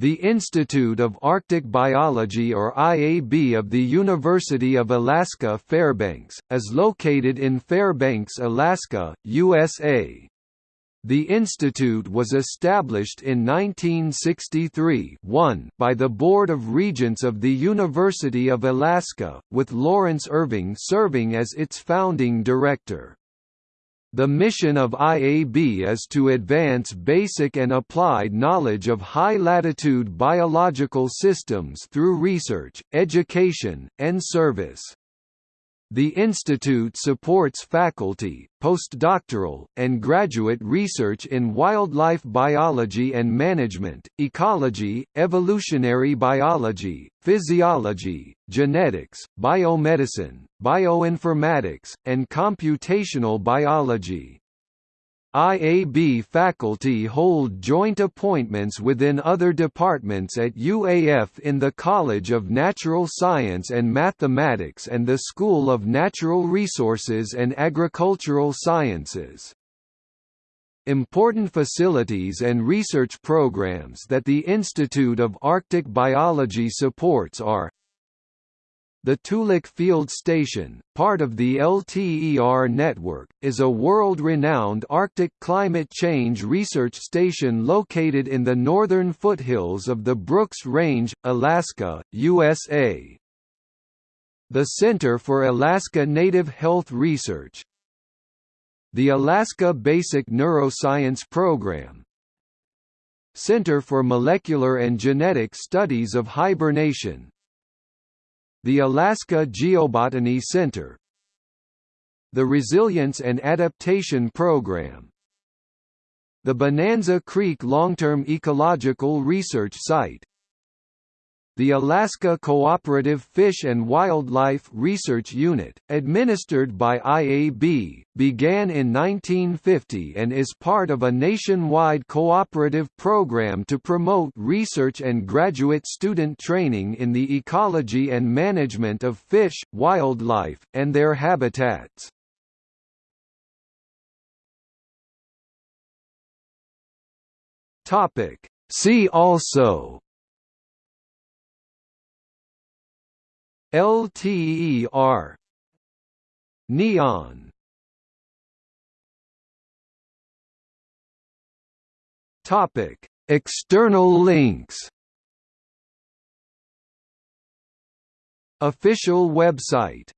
The Institute of Arctic Biology or IAB of the University of Alaska Fairbanks, is located in Fairbanks, Alaska, USA. The institute was established in 1963 by the Board of Regents of the University of Alaska, with Lawrence Irving serving as its founding director. The mission of IAB is to advance basic and applied knowledge of high-latitude biological systems through research, education, and service. The institute supports faculty, postdoctoral, and graduate research in wildlife biology and management, ecology, evolutionary biology, physiology, genetics, biomedicine, bioinformatics, and computational biology. IAB faculty hold joint appointments within other departments at UAF in the College of Natural Science and Mathematics and the School of Natural Resources and Agricultural Sciences. Important facilities and research programs that the Institute of Arctic Biology supports are the Toolik Field Station, part of the LTER network, is a world-renowned Arctic climate change research station located in the northern foothills of the Brooks Range, Alaska, USA. The Center for Alaska Native Health Research. The Alaska Basic Neuroscience Program. Center for Molecular and Genetic Studies of Hibernation the Alaska Geobotany Center The Resilience and Adaptation Program The Bonanza Creek Long-Term Ecological Research Site the Alaska Cooperative Fish and Wildlife Research Unit, administered by IAB, began in 1950 and is part of a nationwide cooperative program to promote research and graduate student training in the ecology and management of fish, wildlife, and their habitats. See also LTER Neon. Topic. External links. Official website